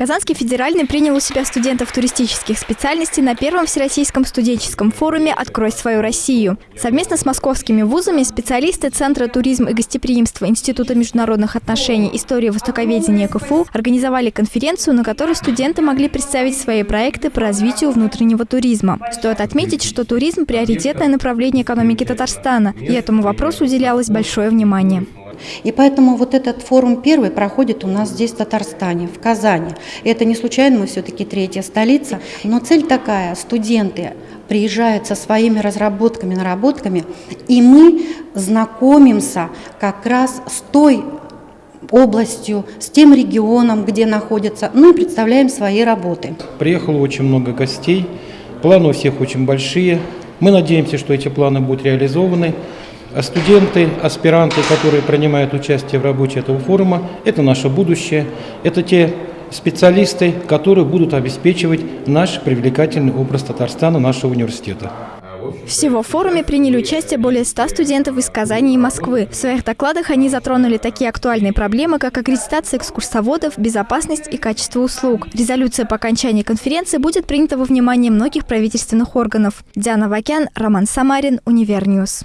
Казанский федеральный принял у себя студентов туристических специальностей на первом Всероссийском студенческом форуме «Открой свою Россию». Совместно с московскими вузами специалисты Центра туризм и гостеприимства Института международных отношений истории востоковедения КФУ организовали конференцию, на которой студенты могли представить свои проекты по развитию внутреннего туризма. Стоит отметить, что туризм – приоритетное направление экономики Татарстана, и этому вопросу уделялось большое внимание. И поэтому вот этот форум первый проходит у нас здесь, в Татарстане, в Казани. Это не случайно, мы все-таки третья столица. Но цель такая, студенты приезжают со своими разработками, наработками, и мы знакомимся как раз с той областью, с тем регионом, где находятся, ну и представляем свои работы. Приехало очень много гостей, планы у всех очень большие. Мы надеемся, что эти планы будут реализованы. А студенты, аспиранты, которые принимают участие в работе этого форума, это наше будущее, это те специалисты, которые будут обеспечивать наш привлекательный образ Татарстана, нашего университета. Всего в форуме приняли участие более 100 студентов из Казани и Москвы. В своих докладах они затронули такие актуальные проблемы, как аккредитация экскурсоводов, безопасность и качество услуг. Резолюция по окончании конференции будет принята во внимание многих правительственных органов. Диана Вакян, Роман Самарин, Универньюз.